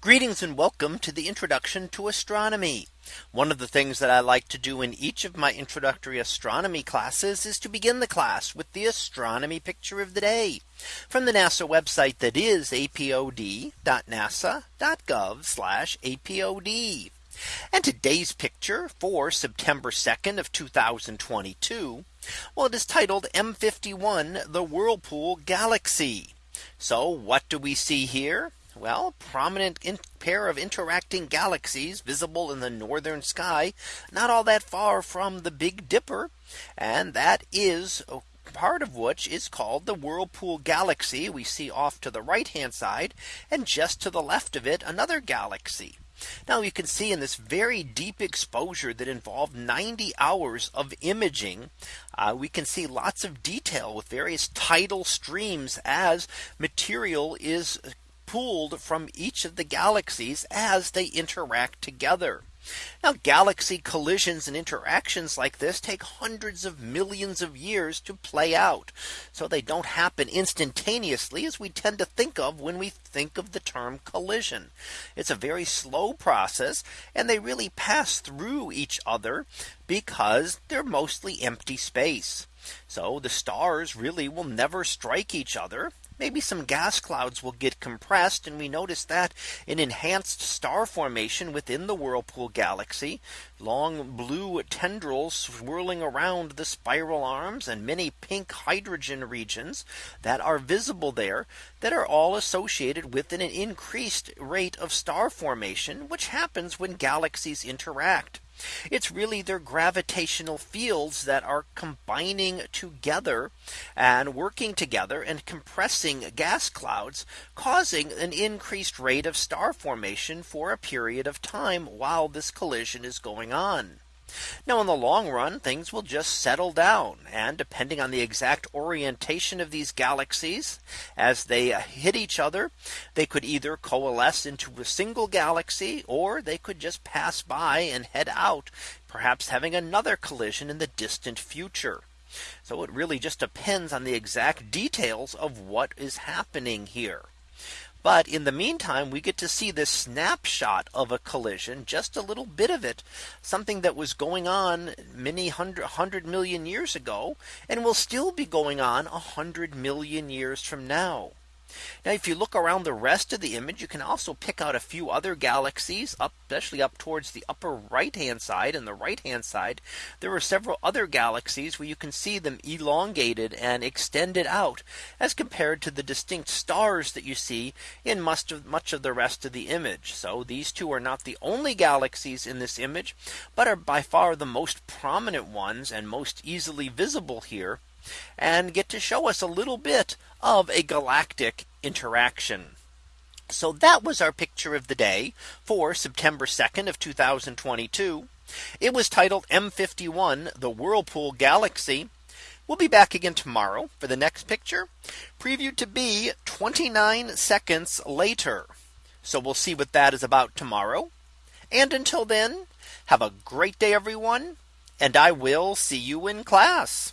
Greetings and welcome to the introduction to astronomy. One of the things that I like to do in each of my introductory astronomy classes is to begin the class with the astronomy picture of the day from the NASA website that is apod.nasa.gov apod. And today's picture for September 2nd of 2022. Well, it is titled M51 the Whirlpool Galaxy. So what do we see here? Well, prominent pair of interacting galaxies visible in the northern sky, not all that far from the Big Dipper. And that is part of which is called the Whirlpool Galaxy we see off to the right hand side and just to the left of it another galaxy. Now you can see in this very deep exposure that involved 90 hours of imaging. Uh, we can see lots of detail with various tidal streams as material is pulled from each of the galaxies as they interact together. Now galaxy collisions and interactions like this take hundreds of millions of years to play out. So they don't happen instantaneously as we tend to think of when we think of the term collision. It's a very slow process and they really pass through each other because they're mostly empty space. So the stars really will never strike each other maybe some gas clouds will get compressed. And we notice that in enhanced star formation within the whirlpool galaxy, long blue tendrils swirling around the spiral arms and many pink hydrogen regions that are visible there that are all associated with an increased rate of star formation, which happens when galaxies interact. It's really their gravitational fields that are combining together and working together and compressing gas clouds, causing an increased rate of star formation for a period of time while this collision is going on. Now in the long run, things will just settle down. And depending on the exact orientation of these galaxies, as they hit each other, they could either coalesce into a single galaxy, or they could just pass by and head out, perhaps having another collision in the distant future. So it really just depends on the exact details of what is happening here. But in the meantime, we get to see this snapshot of a collision, just a little bit of it, something that was going on many hundred, hundred million years ago, and will still be going on a hundred million years from now. Now if you look around the rest of the image, you can also pick out a few other galaxies up, especially up towards the upper right hand side and the right hand side. There are several other galaxies where you can see them elongated and extended out as compared to the distinct stars that you see in much of much of the rest of the image. So these two are not the only galaxies in this image, but are by far the most prominent ones and most easily visible here and get to show us a little bit of a galactic interaction. So that was our picture of the day for September 2nd of 2022. It was titled M51 the Whirlpool Galaxy. We'll be back again tomorrow for the next picture previewed to be 29 seconds later. So we'll see what that is about tomorrow. And until then, have a great day, everyone. And I will see you in class.